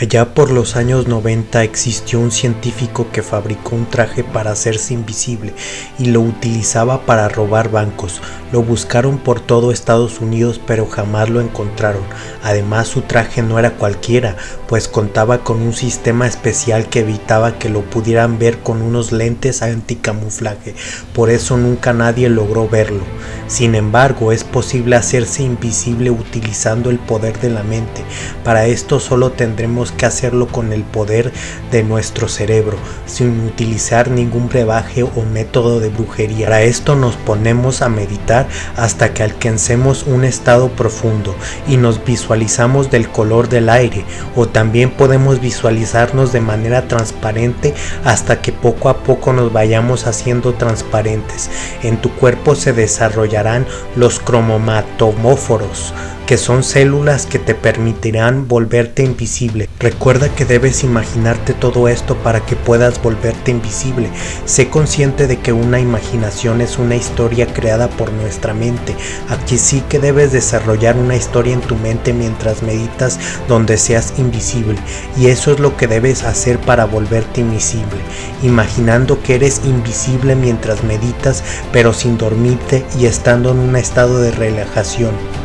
Allá por los años 90 existió un científico que fabricó un traje para hacerse invisible y lo utilizaba para robar bancos. Lo buscaron por todo Estados Unidos pero jamás lo encontraron. Además su traje no era cualquiera, pues contaba con un sistema especial que evitaba que lo pudieran ver con unos lentes anticamuflaje. Por eso nunca nadie logró verlo. Sin embargo, es posible hacerse invisible utilizando el poder de la mente. Para esto solo tendremos que hacerlo con el poder de nuestro cerebro, sin utilizar ningún brebaje o método de brujería. Para esto nos ponemos a meditar hasta que alcancemos un estado profundo y nos visualizamos del color del aire o también podemos visualizarnos de manera transparente hasta que poco a poco nos vayamos haciendo transparentes. En tu cuerpo se desarrollarán los cromomatomóforos que son células que te permitirán volverte invisible. Recuerda que debes imaginarte todo esto para que puedas volverte invisible. Sé consciente de que una imaginación es una historia creada por nuestra mente. Aquí sí que debes desarrollar una historia en tu mente mientras meditas donde seas invisible. Y eso es lo que debes hacer para volverte invisible. Imaginando que eres invisible mientras meditas pero sin dormirte y estando en un estado de relajación.